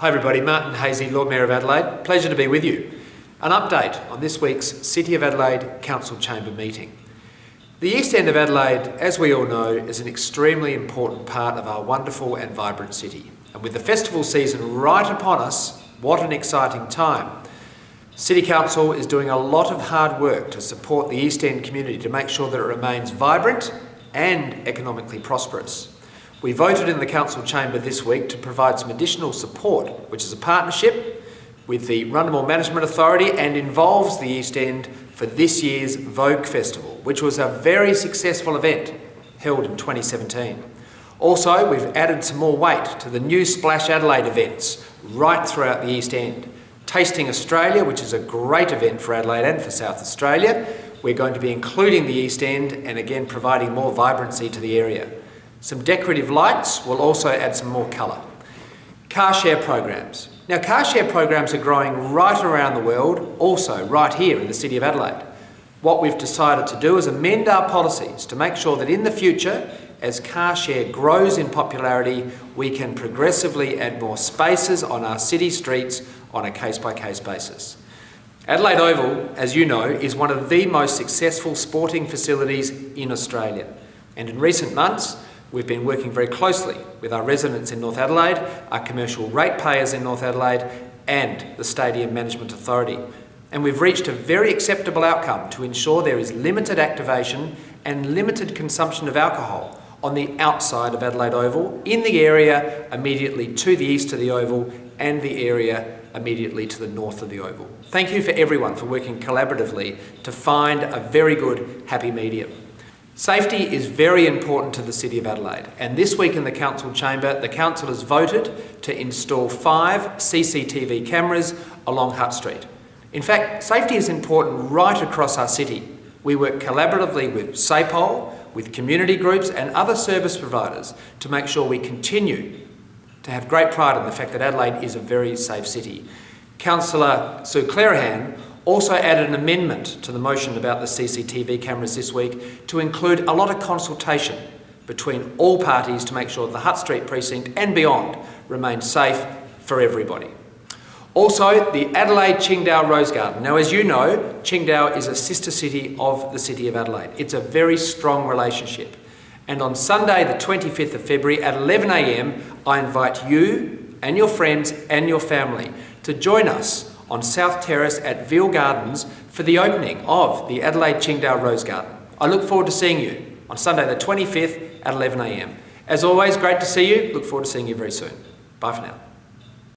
Hi everybody, Martin Haese, Lord Mayor of Adelaide. Pleasure to be with you. An update on this week's City of Adelaide Council Chamber meeting. The East End of Adelaide, as we all know, is an extremely important part of our wonderful and vibrant city. And with the festival season right upon us, what an exciting time. City Council is doing a lot of hard work to support the East End community to make sure that it remains vibrant and economically prosperous. We voted in the Council chamber this week to provide some additional support, which is a partnership with the Rundle Management Authority and involves the East End for this year's Vogue Festival, which was a very successful event held in 2017. Also, we've added some more weight to the new Splash Adelaide events right throughout the East End. Tasting Australia, which is a great event for Adelaide and for South Australia. We're going to be including the East End and again providing more vibrancy to the area. Some decorative lights will also add some more colour. Car share programs. Now car share programs are growing right around the world, also right here in the City of Adelaide. What we've decided to do is amend our policies to make sure that in the future, as car share grows in popularity, we can progressively add more spaces on our city streets on a case-by-case -case basis. Adelaide Oval, as you know, is one of the most successful sporting facilities in Australia. And in recent months, We've been working very closely with our residents in North Adelaide, our commercial ratepayers in North Adelaide and the Stadium Management Authority. And we've reached a very acceptable outcome to ensure there is limited activation and limited consumption of alcohol on the outside of Adelaide Oval, in the area immediately to the east of the Oval and the area immediately to the north of the Oval. Thank you for everyone for working collaboratively to find a very good happy medium. Safety is very important to the City of Adelaide and this week in the Council chamber the Council has voted to install five CCTV cameras along Hutt Street. In fact, safety is important right across our city. We work collaboratively with SAPOL, with community groups and other service providers to make sure we continue to have great pride in the fact that Adelaide is a very safe city. Councillor Sue Clearihan also added an amendment to the motion about the CCTV cameras this week to include a lot of consultation between all parties to make sure the Hutt Street precinct and beyond remain safe for everybody. Also, the Adelaide Qingdao Rose Garden. Now, as you know, Qingdao is a sister city of the City of Adelaide. It's a very strong relationship. And on Sunday, the 25th of February at 11am, I invite you and your friends and your family to join us on South Terrace at Veale Gardens for the opening of the Adelaide Qingdao Rose Garden. I look forward to seeing you on Sunday the 25th at 11am. As always, great to see you. Look forward to seeing you very soon. Bye for now.